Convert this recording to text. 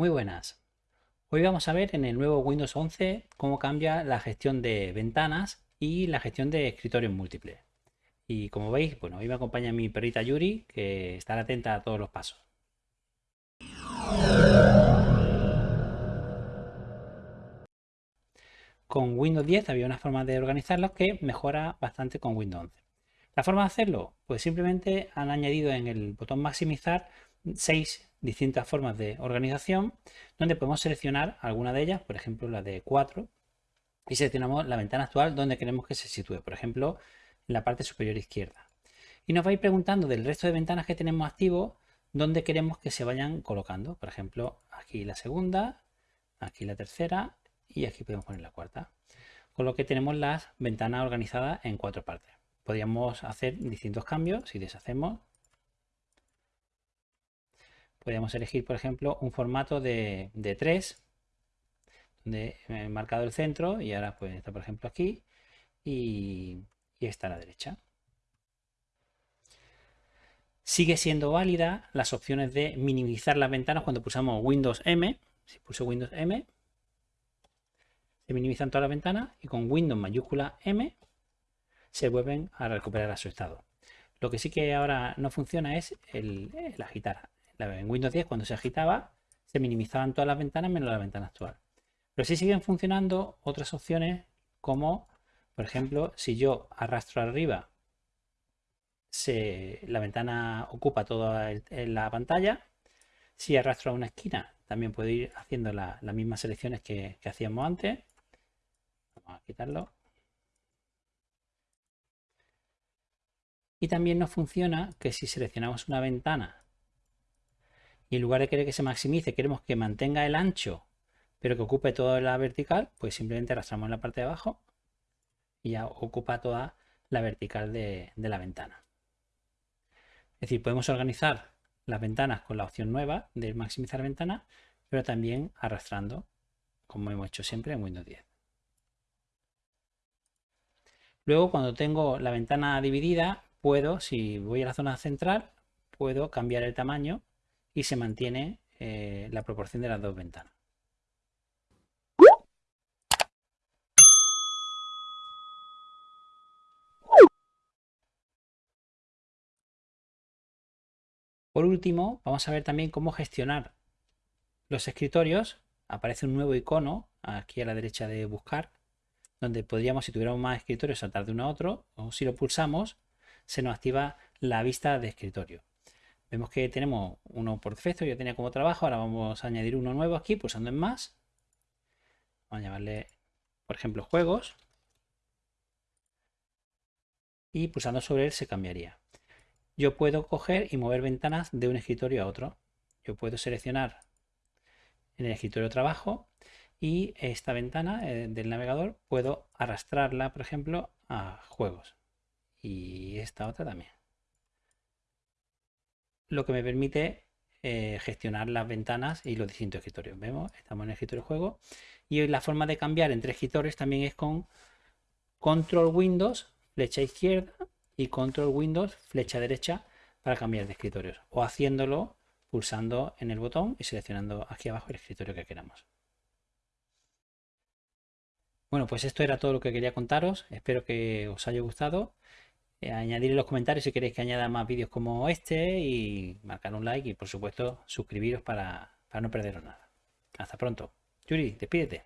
Muy buenas. Hoy vamos a ver en el nuevo Windows 11 cómo cambia la gestión de ventanas y la gestión de escritorios múltiples. Y como veis, bueno, hoy me acompaña mi perrita Yuri, que estará atenta a todos los pasos. Con Windows 10 había una forma de organizarlos que mejora bastante con Windows 11. La forma de hacerlo, pues simplemente han añadido en el botón maximizar seis distintas formas de organización donde podemos seleccionar alguna de ellas, por ejemplo la de 4 y seleccionamos la ventana actual donde queremos que se sitúe, por ejemplo en la parte superior izquierda. Y nos va a ir preguntando del resto de ventanas que tenemos activos dónde queremos que se vayan colocando. Por ejemplo, aquí la segunda, aquí la tercera y aquí podemos poner la cuarta. Con lo que tenemos las ventanas organizadas en cuatro partes. Podríamos hacer distintos cambios si deshacemos podríamos elegir, por ejemplo, un formato de, de 3, donde he marcado el centro y ahora pues está, por ejemplo, aquí y, y está a la derecha. Sigue siendo válida las opciones de minimizar las ventanas cuando pulsamos Windows M. Si pulso Windows M, se minimizan todas las ventanas y con Windows mayúscula M se vuelven a recuperar a su estado. Lo que sí que ahora no funciona es el, el en Windows 10 cuando se agitaba se minimizaban todas las ventanas menos la ventana actual. Pero sí siguen funcionando otras opciones como, por ejemplo, si yo arrastro arriba, la ventana ocupa toda la pantalla. Si arrastro a una esquina, también puedo ir haciendo las mismas selecciones que, hacíamos antes. Vamos a quitarlo. Y también nos funciona que si seleccionamos una ventana y en lugar de querer que se maximice, queremos que mantenga el ancho, pero que ocupe toda la vertical, pues simplemente arrastramos en la parte de abajo y ya ocupa toda la vertical de, la ventana. Es decir, podemos organizar las ventanas con la opción nueva de maximizar ventana, pero también arrastrando, como hemos hecho siempre en Windows 10. Luego, cuando tengo la ventana dividida, puedo, si voy a la zona central, puedo cambiar el tamaño y se mantiene eh, la proporción de las dos ventanas. Por último, vamos a ver también cómo gestionar los escritorios. Aparece un nuevo icono aquí a la derecha de buscar, donde podríamos, si tuviéramos más escritorios, saltar de uno a otro, o si lo pulsamos, se nos activa la vista de escritorio. Vemos que tenemos uno por defecto, yo tenía como trabajo, ahora vamos a añadir uno nuevo aquí, pulsando en más. Vamos a llamarle, por ejemplo, juegos. Y pulsando sobre él se cambiaría. Yo puedo coger y mover ventanas de un escritorio a otro. Yo puedo seleccionar en el escritorio trabajo y esta ventana eh, del navegador puedo arrastrarla, por ejemplo, a juegos. Y esta otra también lo que me permite eh, gestionar las ventanas y los distintos escritorios. Vemos, estamos en el escritorio juego y la forma de cambiar entre escritorios también es con control Windows, flecha izquierda y control Windows, flecha derecha para cambiar de escritorios o haciéndolo pulsando en el botón y seleccionando aquí abajo el escritorio que queramos. Bueno, pues esto era todo lo que quería contaros. Espero que os haya gustado añadir en los comentarios si queréis que añada más vídeos como este y marcar un like y por supuesto suscribiros para, para no perderos nada. Hasta pronto. Yuri, despídete.